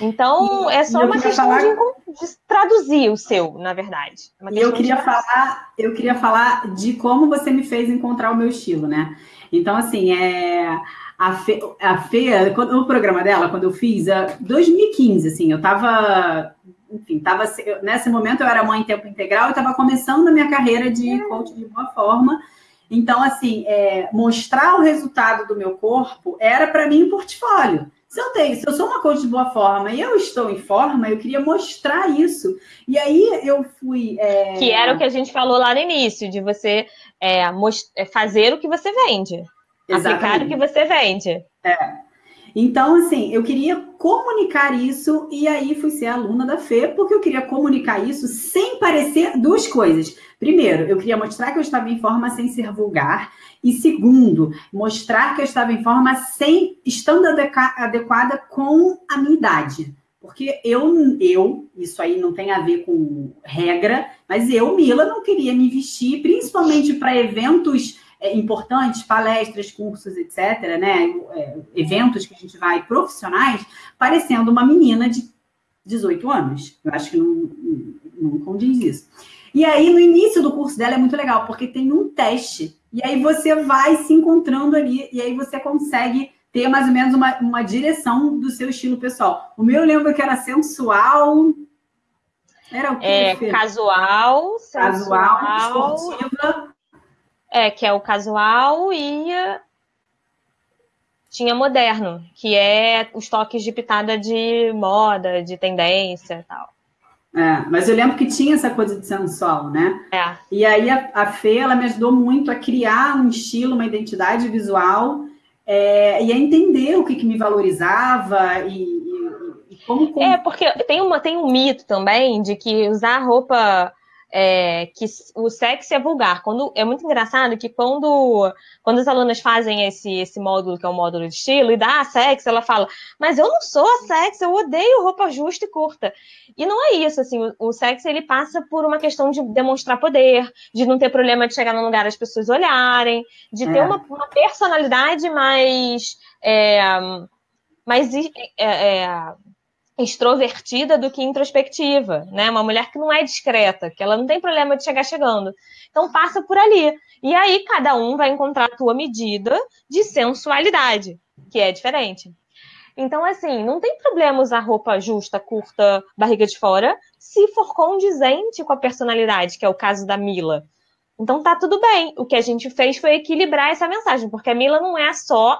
Então, é só uma questão falar... de, de, traduzir o seu, na verdade. É e eu queria falar, eu queria falar de como você me fez encontrar o meu estilo, né? Então, assim, é a Fê, a Fê quando, o programa dela, quando eu fiz, é 2015, assim, eu tava, enfim, tava, nesse momento eu era mãe em tempo integral e estava começando a minha carreira de coach de boa forma. Então, assim, é, mostrar o resultado do meu corpo era para mim um portfólio. Se eu tenho, se eu sou uma coach de boa forma e eu estou em forma, eu queria mostrar isso. E aí eu fui. É... Que era o que a gente falou lá no início, de você é, é fazer o que você vende. Exatamente. Aplicar o que você vende. É. Então, assim, eu queria comunicar isso e aí fui ser aluna da Fê, porque eu queria comunicar isso sem parecer duas coisas. Primeiro, eu queria mostrar que eu estava em forma sem ser vulgar. E segundo, mostrar que eu estava em forma sem estando adequada com a minha idade. Porque eu, eu, isso aí não tem a ver com regra, mas eu, Mila, não queria me vestir, principalmente para eventos importantes, palestras, cursos, etc., né? É, eventos que a gente vai profissionais, parecendo uma menina de 18 anos. Eu acho que não, não condiz isso. E aí, no início do curso dela é muito legal, porque tem um teste. E aí você vai se encontrando ali, e aí você consegue ter mais ou menos uma, uma direção do seu estilo pessoal. O meu eu lembro que era sensual. Era o que? É, casual, sensual, casual, esportiva. É, que é o casual e tinha moderno, que é os toques de pitada de moda, de tendência e tal. É, mas eu lembro que tinha essa coisa de sensual, né? É. E aí a, a Fê, ela me ajudou muito a criar um estilo, uma identidade visual é, e a entender o que, que me valorizava e, e, e como, como, É, porque tem, uma, tem um mito também de que usar roupa é, que o sexo é vulgar. Quando, é muito engraçado que quando, quando as alunas fazem esse, esse módulo, que é o módulo de estilo, e dá a sexo, ela fala, mas eu não sou a sexo, eu odeio roupa justa e curta. E não é isso, assim, o, o sexo ele passa por uma questão de demonstrar poder, de não ter problema de chegar num lugar as pessoas olharem, de ter é. uma, uma, personalidade mais. É, mais é, é extrovertida do que introspectiva, né? Uma mulher que não é discreta, que ela não tem problema de chegar chegando. Então passa por ali. E aí cada um vai encontrar a tua medida de sensualidade, que é diferente. Então, assim, não tem problema usar roupa justa, curta, barriga de fora, se for condizente com a personalidade, que é o caso da Mila. Então tá tudo bem. O que a gente fez foi equilibrar essa mensagem, porque a Mila não é só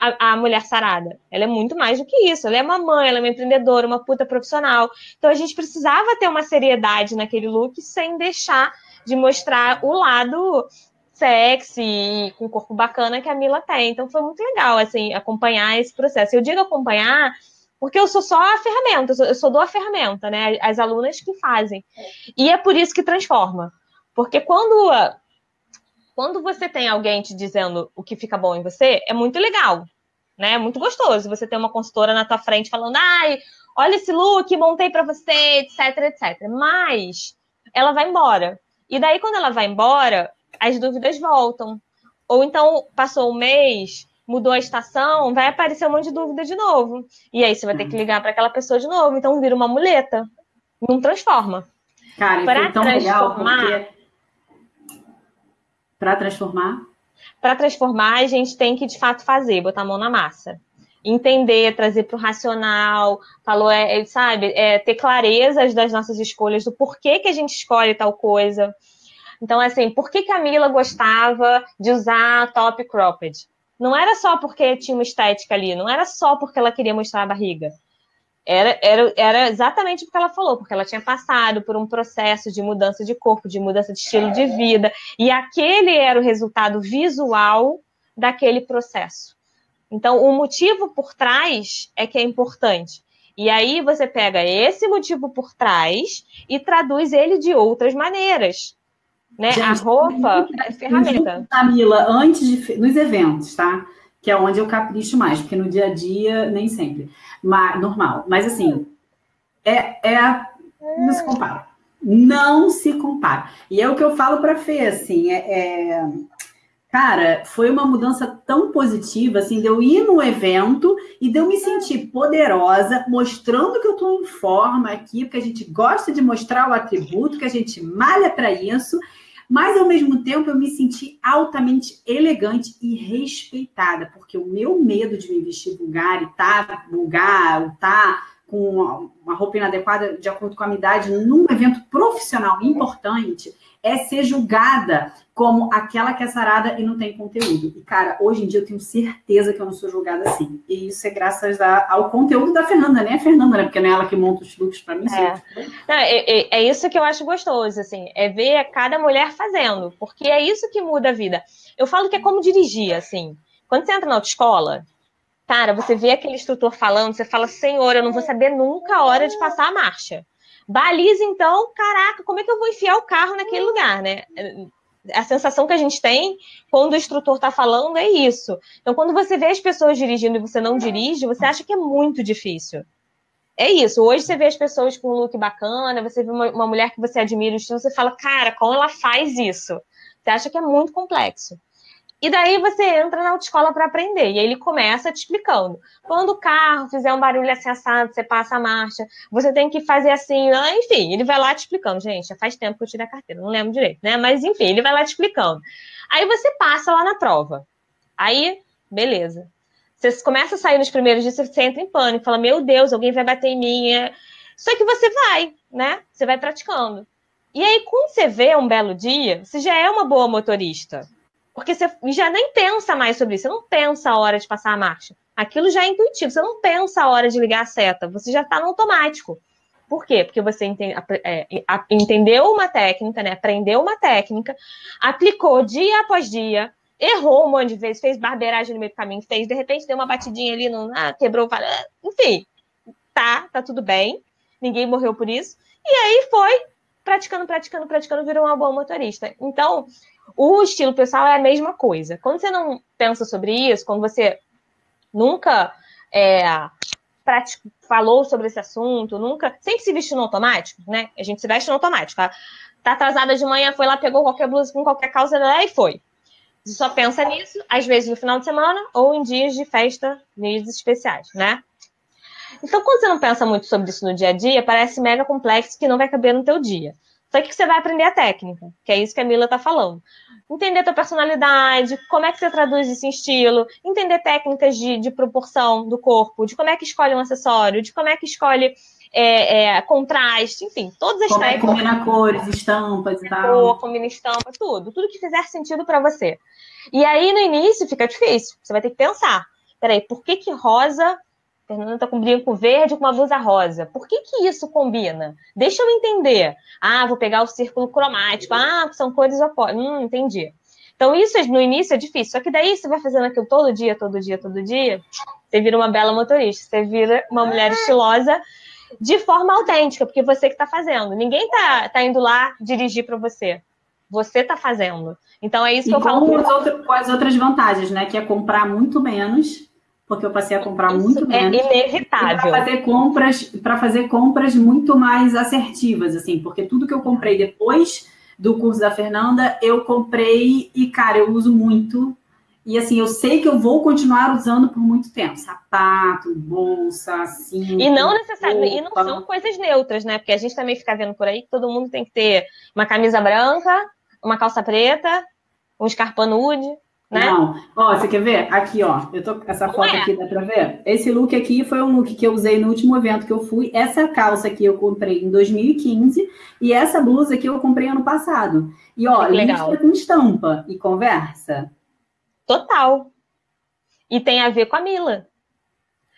a, a, mulher sarada. Ela é muito mais do que isso. Ela é uma mãe, ela é uma empreendedora, uma puta profissional. Então a gente precisava ter uma seriedade naquele look sem deixar de mostrar o lado sexy, com corpo bacana que a Mila tem. Então foi muito legal, assim, acompanhar esse processo. Eu digo acompanhar porque eu sou só a ferramenta, eu sou, eu sou do a ferramenta, né? As alunas que fazem. E é por isso que transforma. Porque quando quando você tem alguém te dizendo o que fica bom em você, é muito legal, né? É muito gostoso você ter uma consultora na tua frente falando, ai, olha esse look, montei para você, etc, etc. Mas ela vai embora. E daí, quando ela vai embora, as dúvidas voltam. Ou então, passou um mês, mudou a estação, vai aparecer um monte de dúvida de novo. E aí você vai ter que ligar para aquela pessoa de novo. Então, vira uma muleta. Não transforma. Cara, pra foi tão legal porque... Para transformar? Para transformar, a gente tem que, de fato, fazer, botar a mão na massa entender, trazer para o racional, falou, é, é, sabe, é, ter clarezas das nossas escolhas, do porquê que a gente escolhe tal coisa. Então, assim, por que, que a Mila gostava de usar top cropped? Não era só porque tinha uma estética ali, não era só porque ela queria mostrar a barriga. Era, era, era exatamente o que ela falou, porque ela tinha passado por um processo de mudança de corpo, de mudança de estilo de vida, e aquele era o resultado visual daquele processo. Então, o motivo por trás é que é importante. E aí você pega esse motivo por trás e traduz ele de outras maneiras. Né? Gente, a roupa é ferramenta. Camila, antes de nos eventos, tá? Que é onde eu capricho mais, porque no dia a dia nem sempre. Mas, normal. Mas assim, é, é não se compara. Não se compara. E é o que eu falo para Fê, assim, é, é Cara, foi uma mudança tão positiva, assim, de eu ir no evento e de eu me sentir poderosa, mostrando que eu estou em forma aqui, porque a gente gosta de mostrar o atributo, que a gente malha para isso, mas ao mesmo tempo eu me senti altamente elegante e respeitada, porque o meu medo de me vestir vulgar e tá vulgar, ou tá com uma roupa inadequada de acordo com a minha idade num evento profissional importante é ser julgada como aquela que é sarada e não tem conteúdo. E, cara, hoje em dia eu tenho certeza que eu não sou julgada assim. E isso é graças a, ao conteúdo da Fernanda, nem a Fernanda, né? Porque não é ela que monta os looks para mim. É. É, é, é, isso que eu acho gostoso, assim, é ver cada mulher fazendo, porque é isso que muda a vida. Eu falo que é como dirigir, assim. Quando você entra na autoescola, cara, você vê aquele instrutor falando, você fala, senhor, eu não vou saber nunca a hora de passar a marcha. Baliza, então, caraca, como é que eu vou enfiar o carro naquele lugar, né? A sensação que a gente tem quando o instrutor está falando é isso. Então, quando você vê as pessoas dirigindo e você não dirige, você acha que é muito difícil. É isso. Hoje você vê as pessoas com um look bacana, você vê uma, uma mulher que você admira o estilo, você fala, cara, como ela faz isso? Você acha que é muito complexo. E daí você entra na autoescola para aprender. E aí ele começa te explicando. Quando o carro fizer um barulho assim assado, você passa a marcha, você tem que fazer assim, ah, enfim, ele vai lá te explicando. Gente, já faz tempo que eu tirei a carteira, não lembro direito, né? Mas enfim, ele vai lá te explicando. Aí você passa lá na prova. Aí, beleza. Você começa a sair nos primeiros dias, você entra em pânico, fala, meu Deus, alguém vai bater em mim. É... Só que você vai, né? Você vai praticando. E aí, quando você vê um belo dia, você já é uma boa motorista. Porque você já nem pensa mais sobre isso, você não pensa a hora de passar a marcha. Aquilo já é intuitivo, você não pensa a hora de ligar a seta, você já está no automático. Por quê? Porque você entende, é, entendeu uma técnica, né? aprendeu uma técnica, aplicou dia após dia, errou um monte de vezes, fez barbeiragem no meio do caminho, fez, de repente deu uma batidinha ali, no, ah, quebrou, enfim, tá, tá tudo bem, ninguém morreu por isso. E aí foi praticando, praticando, praticando, virou uma boa motorista. Então, o estilo pessoal é a mesma coisa. Quando você não pensa sobre isso, quando você nunca é, falou sobre esse assunto, nunca. Sempre se vestiu no automático, né? A gente se veste no automático. Tá, tá atrasada de manhã, foi lá, pegou qualquer blusa com qualquer calça e foi. Você só pensa nisso, às vezes no final de semana ou em dias de festa, dias especiais, né? Então, quando você não pensa muito sobre isso no dia a dia, parece mega complexo que não vai caber no teu dia. Só que você vai aprender a técnica, que é isso que a Mila está falando. Entender a tua personalidade, como é que você traduz esse estilo, entender técnicas de, de proporção do corpo, de como é que escolhe um acessório, de como é que escolhe é, é, contraste, enfim, todas as como técnicas. Como é combina cores, estampas e tal. Cor, combina estampa, tudo. Tudo que fizer sentido para você. E aí, no início, fica difícil. Você vai ter que pensar. Peraí, por que que rosa Fernanda está com um brinco verde com uma blusa rosa. Por que, que isso combina? Deixa eu entender. Ah, vou pegar o círculo cromático. Ah, são cores opostas. Hum, entendi. Então, isso no início é difícil. Só que daí você vai fazendo aquilo todo dia, todo dia, todo dia. Você vira uma bela motorista. Você vira uma mulher estilosa de forma autêntica, porque você que está fazendo. Ninguém está tá indo lá dirigir para você. Você está fazendo. Então, é isso que e eu falo. Com com as outras vantagens, né? Que é comprar muito menos porque eu passei a comprar Isso muito é menos. É inevitável. Para fazer compras, para fazer compras muito mais assertivas, assim, porque tudo que eu comprei depois do curso da Fernanda, eu comprei e, cara, eu uso muito. E assim, eu sei que eu vou continuar usando por muito tempo. Sapato, bolsa, assim. E não necessariamente, e não são coisas neutras, né? Porque a gente também fica vendo por aí que todo mundo tem que ter uma camisa branca, uma calça preta, um escarpão nude. Né? Não, ó, você quer ver? Aqui, ó, eu tô essa foto é. aqui, dá pra ver? Esse look aqui foi um look que eu usei no último evento que eu fui. Essa calça aqui eu comprei em 2015 e essa blusa aqui eu comprei ano passado. E ó, listra com estampa e conversa. Total. E tem a ver com a Mila.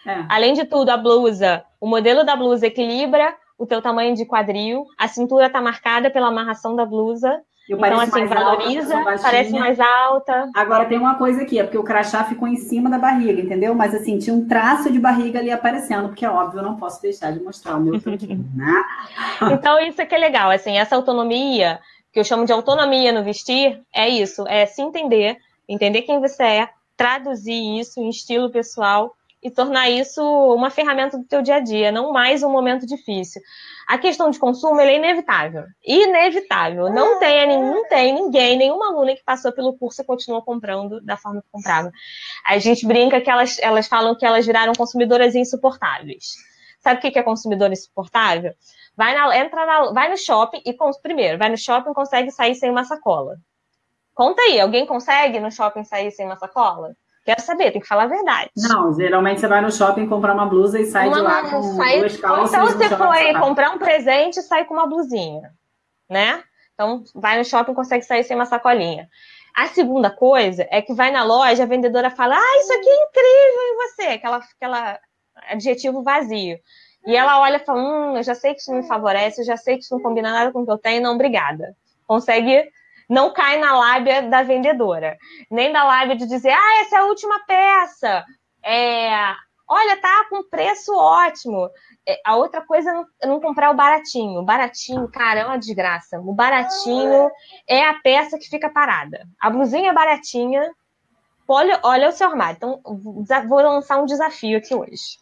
É. Além de tudo, a blusa, o modelo da blusa equilibra o teu tamanho de quadril, a cintura tá marcada pela amarração da blusa eu então, assim, valoriza, alta, parece mais alta. Agora tem uma coisa aqui, é porque o crachá ficou em cima da barriga, entendeu? Mas assim, tinha um traço de barriga ali aparecendo, porque é óbvio, eu não posso deixar de mostrar o meu tanquinho, né? então, isso é que é legal, assim, essa autonomia, que eu chamo de autonomia no vestir, é isso, é se entender, entender quem você é, traduzir isso em estilo pessoal e tornar isso uma ferramenta do teu dia a dia, não mais um momento difícil. A questão de consumo é inevitável. Inevitável. Não tem, não tem ninguém, nenhuma aluna que passou pelo curso e continuou comprando da forma que comprava. A gente brinca que elas, elas falam que elas viraram consumidoras insuportáveis. Sabe o que é consumidor insuportável? Vai, na, entra na, vai no shopping e, primeiro, vai no shopping e consegue sair sem uma sacola. Conta aí, alguém consegue no shopping sair sem uma sacola? Quero saber, tem que falar a verdade. Não, geralmente você vai no shopping comprar uma blusa e sai uma, de lá com sai, duas calças. Então você foi comprar um presente e sai com uma blusinha, né? Então vai no shopping e consegue sair sem uma sacolinha. A segunda coisa é que vai na loja, a vendedora fala: Ah, isso aqui é incrível em você, aquela, aquela adjetivo vazio. E ela olha e fala: Hum, eu já sei que isso não me favorece, eu já sei que isso não combina nada com o que eu tenho, não, obrigada. Consegue não cai na lábia da vendedora, nem da lábia de dizer, ah, essa é a última peça, é, olha, tá com preço ótimo. É, a outra coisa é não, é não comprar o baratinho. O baratinho, cara, é uma desgraça. O baratinho é a peça que fica parada. A blusinha é baratinha. Olha, olha o seu armário. Então, vou lançar um desafio aqui hoje.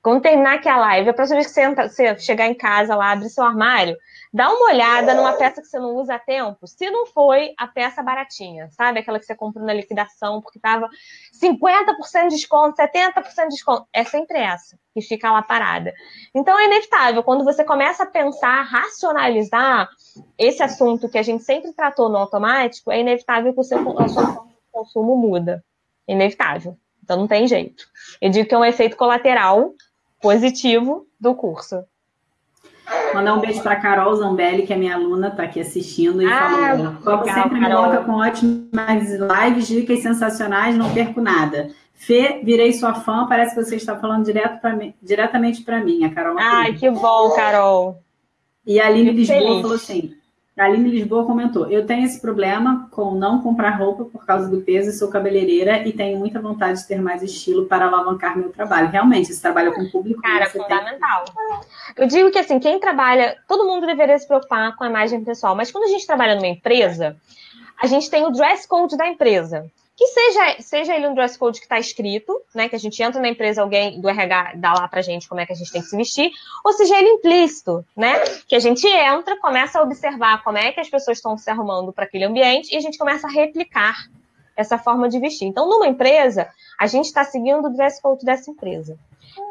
Quando terminar aqui a live, a próxima vez que você, entra, você chegar em casa lá, abre seu armário, Dá uma olhada numa peça que você não usa há tempo, se não foi a peça baratinha, sabe? Aquela que você comprou na liquidação porque estava 50% de desconto, 70% de desconto. É sempre essa que fica lá parada. Então é inevitável, quando você começa a pensar, racionalizar esse assunto que a gente sempre tratou no automático, é inevitável que o seu consumo muda. Inevitável. Então não tem jeito. Eu digo que é um efeito colateral positivo do curso. Mandar um beijo para Carol Zambelli, que é minha aluna, está aqui assistindo e ah, falou: Como sempre me coloca com ótimas lives, dicas sensacionais, não perco nada. Fê, virei sua fã, parece que você está falando direto pra mim, diretamente para mim, a Carol. Ai, que bom, Carol. E a Aline Lisboa feliz. falou assim: a Aline Lisboa comentou: Eu tenho esse problema com não comprar roupa por causa do peso, sou cabeleireira e tenho muita vontade de ter mais estilo para alavancar meu trabalho. Realmente, esse trabalho com o público. Cara, é fundamental. Tem... Eu digo que assim, quem trabalha, todo mundo deveria se preocupar com a imagem pessoal, mas quando a gente trabalha numa empresa, a gente tem o dress code da empresa que seja, seja ele um dress code que está escrito, né? Que a gente entra na empresa, alguém do RH dá lá pra gente como é que a gente tem que se vestir, ou seja ele implícito, né? Que a gente entra, começa a observar como é que as pessoas estão se arrumando para aquele ambiente e a gente começa a replicar essa forma de vestir. Então, numa empresa, a gente está seguindo o dress code dessa empresa.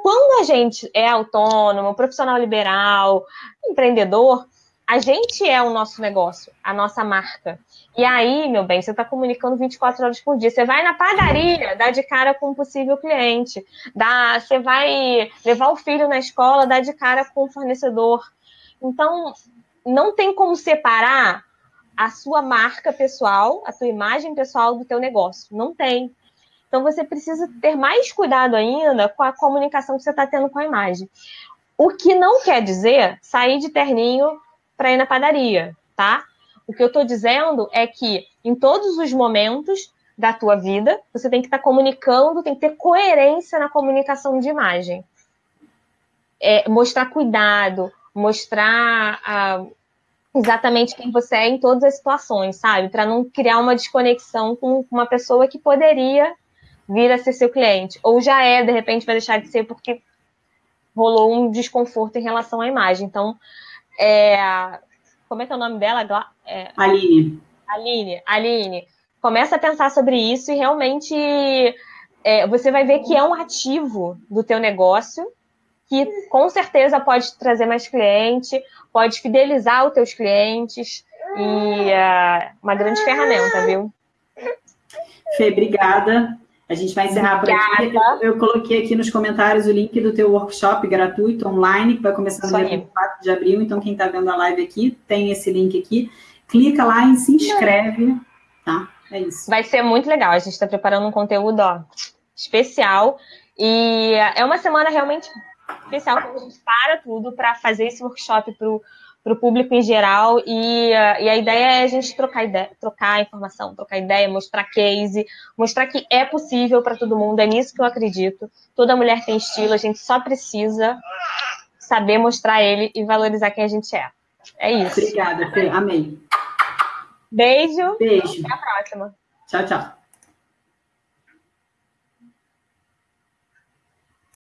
Quando a gente é autônomo, profissional liberal, empreendedor, a gente é o nosso negócio, a nossa marca. E aí, meu bem, você está comunicando 24 horas por dia. Você vai na padaria, dá de cara com um possível cliente. Dá, você vai levar o filho na escola, dá de cara com o fornecedor. Então, não tem como separar a sua marca pessoal, a tua imagem pessoal do teu negócio. Não tem. Então, você precisa ter mais cuidado ainda com a comunicação que você está tendo com a imagem. O que não quer dizer sair de terninho para ir na padaria, tá? O que eu estou dizendo é que em todos os momentos da tua vida, você tem que estar tá comunicando, tem que ter coerência na comunicação de imagem. É, mostrar cuidado, mostrar ah, exatamente quem você é em todas as situações, sabe? Para não criar uma desconexão com uma pessoa que poderia vir a ser seu cliente. Ou já é, de repente, vai deixar de ser porque rolou um desconforto em relação à imagem. Então, é, como é que é o nome dela? É, Aline. Aline, Aline, começa a pensar sobre isso e realmente é, você vai ver que é um ativo do teu negócio que com certeza pode trazer mais cliente, pode fidelizar os teus clientes e é uma grande ferramenta, viu? Fê, obrigada. A gente vai encerrar por aqui. Eu, eu, coloquei aqui nos comentários o link do teu workshop gratuito online, que vai começar no dia 4 de abril. Então, quem está vendo a live aqui, tem esse link aqui. Clica lá e se inscreve, tá? É isso. Vai ser muito legal. A gente está preparando um conteúdo ó, especial. E é uma semana realmente especial que a gente para tudo para fazer esse workshop para para o público em geral e, uh, e, a ideia é a gente trocar ideia, trocar informação, trocar ideia, mostrar case, mostrar que é possível para todo mundo, é nisso que eu acredito. Toda mulher tem estilo, a gente só precisa saber mostrar ele e valorizar quem a gente é. É isso. Obrigada, Fê. Amei. Beijo. Beijo. Até a próxima. Tchau, tchau.